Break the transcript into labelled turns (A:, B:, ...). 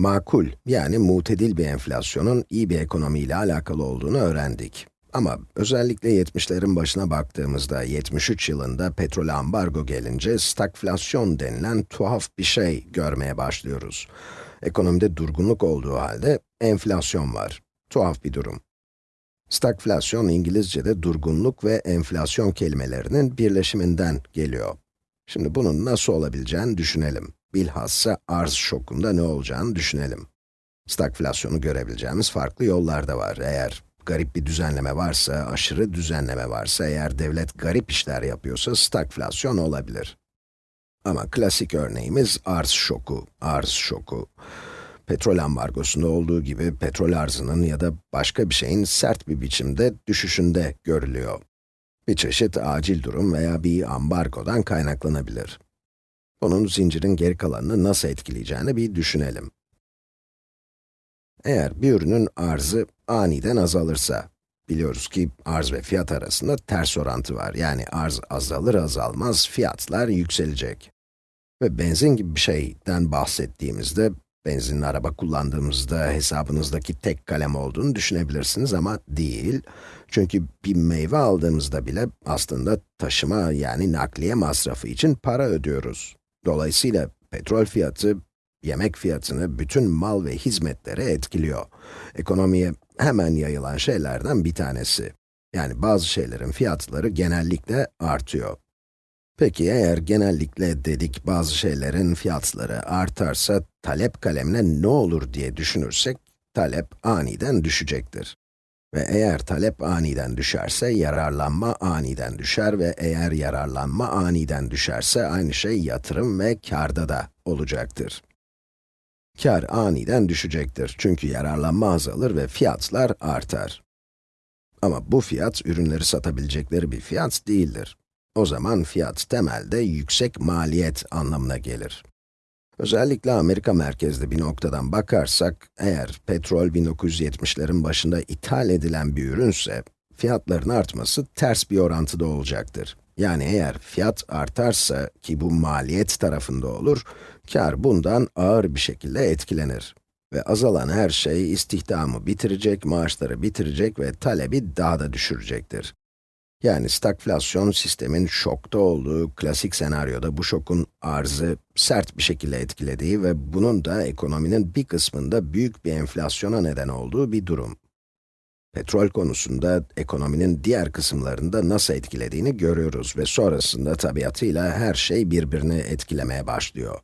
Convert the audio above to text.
A: Makul, yani mutedil bir enflasyonun iyi bir ekonomiyle alakalı olduğunu öğrendik. Ama özellikle 70'lerin başına baktığımızda, 73 yılında petrol ambargo gelince stagflasyon denilen tuhaf bir şey görmeye başlıyoruz. Ekonomide durgunluk olduğu halde enflasyon var. Tuhaf bir durum. Stagflasyon İngilizce'de durgunluk ve enflasyon kelimelerinin birleşiminden geliyor. Şimdi bunun nasıl olabileceğini düşünelim. Bilhassa arz şokunda ne olacağını düşünelim. Stagflasyonu görebileceğimiz farklı yollar da var. Eğer garip bir düzenleme varsa, aşırı düzenleme varsa, eğer devlet garip işler yapıyorsa stagflasyon olabilir. Ama klasik örneğimiz arz şoku, arz şoku. Petrol ambargosunda olduğu gibi petrol arzının ya da başka bir şeyin sert bir biçimde düşüşünde görülüyor. Bir çeşit acil durum veya bir ambargodan kaynaklanabilir. Bunun zincirin geri kalanını nasıl etkileyeceğini bir düşünelim. Eğer bir ürünün arzı aniden azalırsa, biliyoruz ki arz ve fiyat arasında ters orantı var. Yani arz azalır azalmaz fiyatlar yükselecek. Ve benzin gibi bir şeyden bahsettiğimizde, benzinli araba kullandığımızda hesabınızdaki tek kalem olduğunu düşünebilirsiniz ama değil. Çünkü bir meyve aldığımızda bile aslında taşıma yani nakliye masrafı için para ödüyoruz. Dolayısıyla petrol fiyatı, yemek fiyatını, bütün mal ve hizmetleri etkiliyor. Ekonomiye hemen yayılan şeylerden bir tanesi. Yani bazı şeylerin fiyatları genellikle artıyor. Peki eğer genellikle dedik bazı şeylerin fiyatları artarsa talep kalemine ne olur diye düşünürsek, talep aniden düşecektir. Ve eğer talep aniden düşerse, yararlanma aniden düşer ve eğer yararlanma aniden düşerse, aynı şey yatırım ve karda da olacaktır. Kar aniden düşecektir çünkü yararlanma azalır ve fiyatlar artar. Ama bu fiyat, ürünleri satabilecekleri bir fiyat değildir. O zaman fiyat temelde yüksek maliyet anlamına gelir. Özellikle Amerika merkezli bir noktadan bakarsak, eğer petrol 1970'lerin başında ithal edilen bir ürünse, fiyatların artması ters bir orantıda olacaktır. Yani eğer fiyat artarsa, ki bu maliyet tarafında olur, kar bundan ağır bir şekilde etkilenir. Ve azalan her şey istihdamı bitirecek, maaşları bitirecek ve talebi daha da düşürecektir. Yani stagflasyon sistemin şokta olduğu klasik senaryoda bu şokun arzı sert bir şekilde etkilediği ve bunun da ekonominin bir kısmında büyük bir enflasyona neden olduğu bir durum. Petrol konusunda ekonominin diğer kısımlarında nasıl etkilediğini görüyoruz ve sonrasında tabiatıyla her şey birbirini etkilemeye başlıyor.